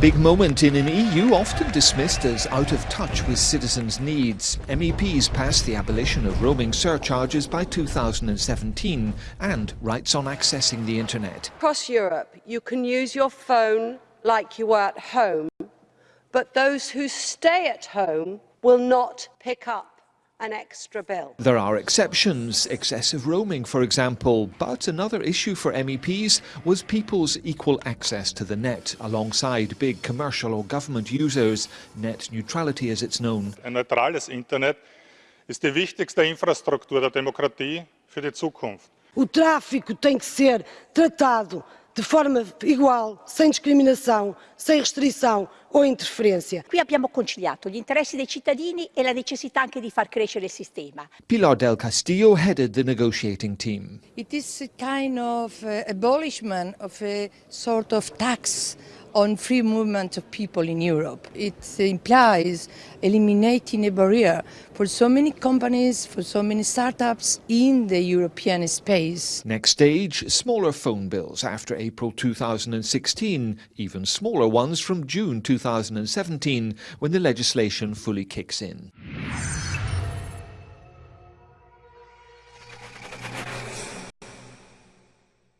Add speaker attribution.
Speaker 1: big moment in an EU often dismissed as out of touch with citizens' needs. MEPs passed the abolition of roaming surcharges by 2017 and rights on accessing the internet.
Speaker 2: Across Europe, you can use your phone like you were at home, but those who stay at home will not pick up an extra bill.
Speaker 1: There are exceptions, excessive roaming for example, but another issue for MEPs was people's equal access to the net alongside big commercial or government users, net neutrality as it's known.
Speaker 3: Ein neutrales Internet ist die wichtigste Infrastruktur der Demokratie für die Zukunft.
Speaker 4: O tráfico tem que ser tratado de forma igual, sem discriminação, sem restrição o interferenza.
Speaker 5: Qui abbiamo conciliato gli interessi dei cittadini e la necessità anche di far crescere il sistema.
Speaker 1: Pilar del Castillo headed the negotiating team.
Speaker 6: It is a kind of uh, abolishment of a sort of tax on free movement of people in Europe. It implies eliminating a barrier for so many companies, for so many startups in the European space.
Speaker 1: Next stage, smaller phone bills after April 2016, even smaller ones from June 2017 when the legislation fully kicks in.